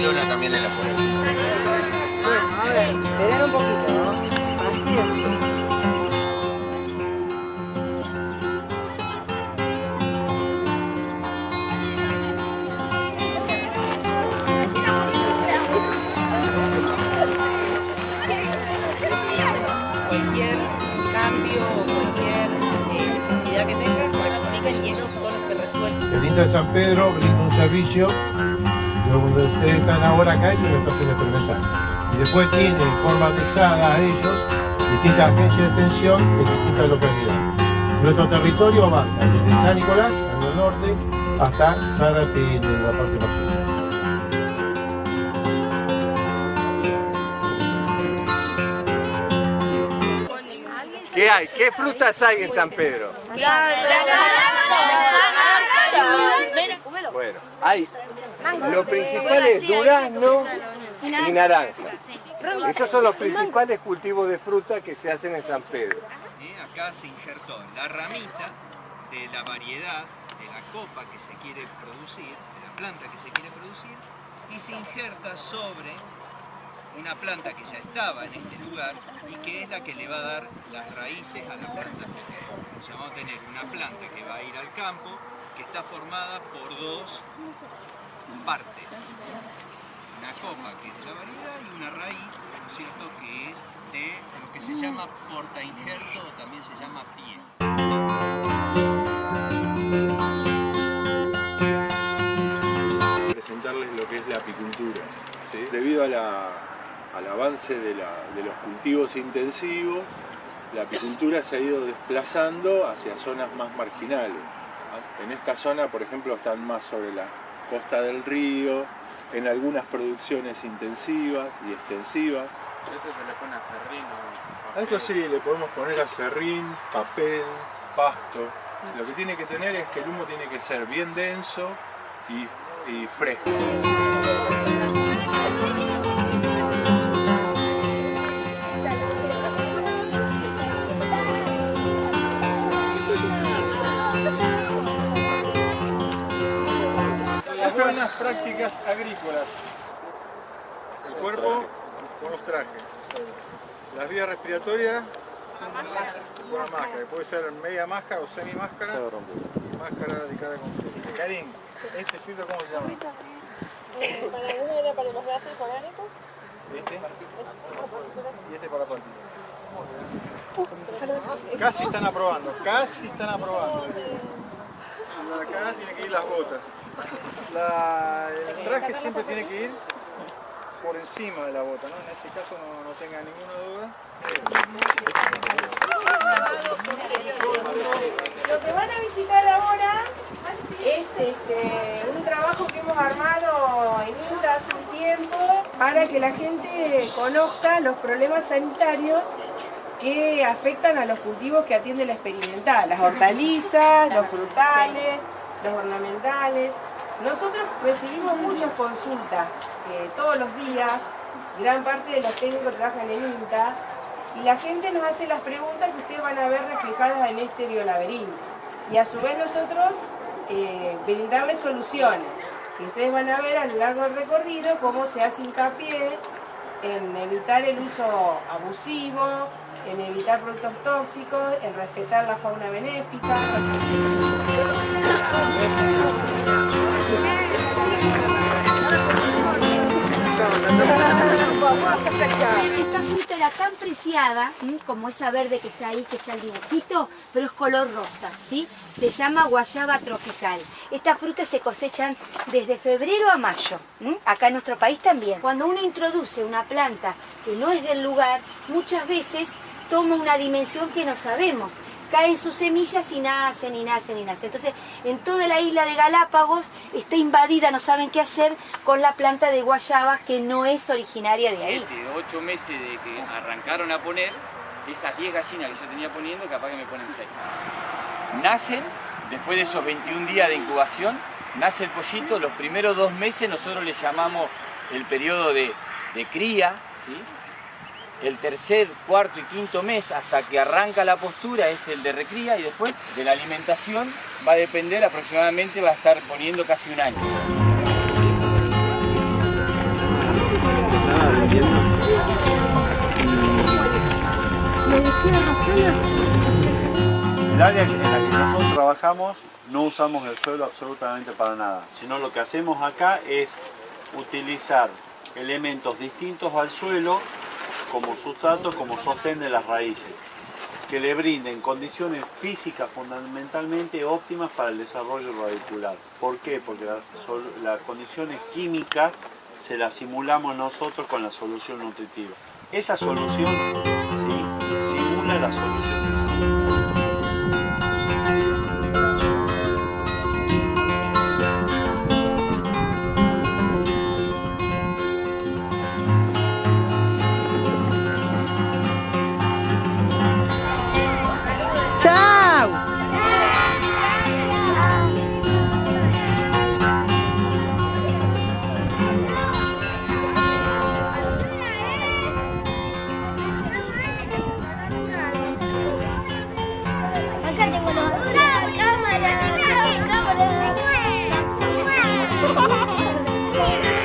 También en la. Bueno, a ver, esperar un poquito, ¿no? Así. cualquier cambio o cualquier eh, necesidad que tengas, la comunican y ellos son los que resuelven. De San Pedro brinda un servicio donde ustedes están ahora acá y en la estación experimental. Y después tiene en forma anexada a ellos distintas agencias de extensión en distintas localidades. Nuestro territorio va desde San Nicolás, en el norte, hasta Zárate en la parte más sur. ¿Qué hay? ¿Qué frutas hay en San Pedro? Bueno, hay lo principal es durazno y naranja. Esos son los principales cultivos de fruta que se hacen en San Pedro. Eh, Acá se injertó la ramita de la variedad de la copa que se quiere producir, de la planta que se quiere producir, y se injerta sobre una planta que ya estaba en este lugar y que es la que le va a dar las raíces a la planta. O sea, vamos a tener una planta que va a ir al campo que está formada por dos partes. Una copa que es de la variedad y una raíz, ¿no es cierto?, que es de lo que se llama porta injerto o también se llama pie. presentarles lo que es la apicultura. Debido a al avance de, la- de los cultivos intensivos, la apicultura se ha ido desplazando hacia zonas más marginales. En esta zona, por ejemplo, están más sobre la costa del río, en algunas producciones intensivas y extensivas. Eso se le pone a serrín A esto sí, le podemos poner acerrín, papel, pasto. Lo que tiene que tener es que el humo tiene que ser bien denso y, y fresco. Prácticas agrícolas. El cuerpo con los trajes. Las vías respiratorias con la máscara. Puede ser media máscara o semi máscara. Y máscara de cada componente. Karim, ¿este filtro cómo se llama? Para uno era para los gases oránicos. ¿Este? Y este para partículas. Casi están aprobando, casi están aprobando. Acá tiene que ir las botas. La- el traje siempre tiene que ir por encima de la bota, ¿no? En ese caso no, no tenga ninguna duda. Lo que van a visitar ahora es este, un trabajo que hemos armado en INTA hace un tiempo para que la gente conozca los problemas sanitarios que afectan a los cultivos que atiende la experimental, las hortalizas, los frutales, los ornamentales. Nosotros recibimos muchas consultas eh, todos los días, gran parte de los técnicos trabajan en INTA, y la gente nos hace las preguntas que ustedes van a ver reflejadas en este biolaberinto. Y a su vez nosotros eh, brindarles soluciones. Y ustedes van a ver a lo largo del recorrido cómo se hace hincapié en evitar el uso abusivo, en evitar productos tóxicos, en respetar la fauna benéfica. Esta fruta era tan preciada, como esa verde que está ahí, que está el dibujito, pero es color rosa, ¿sí? Se llama guayaba tropical. Estas frutas se cosechan desde febrero a mayo, acá en nuestro país también. Cuando uno introduce una planta que no es del lugar, muchas veces toma una dimensión que no sabemos. Caen sus semillas y nacen y nacen y nacen. Entonces, en toda la isla de Galápagos está invadida, no saben qué hacer, con la planta de guayabas que no es originaria de ahí. Siete, ocho meses de que arrancaron a poner, esas 10 gallinas que yo tenía poniendo, capaz que me ponen 6. Nacen, después de esos 21 días de incubación, nace el pollito, los primeros dos meses nosotros le llamamos el periodo de, de cría, ¿sí? el tercer, cuarto y quinto mes hasta que arranca la postura es el de recría y después de la alimentación va a depender aproximadamente, va a estar poniendo casi un año. El área en la que nosotros trabajamos no usamos el suelo absolutamente para nada, sino lo que hacemos acá es utilizar elementos distintos al suelo como sustrato, como sostén de las raíces, que le brinden condiciones físicas fundamentalmente óptimas para el desarrollo radicular. ¿Por qué? Porque las condiciones químicas se las simulamos nosotros con la solución nutritiva. Esa solución simula la solución Thank.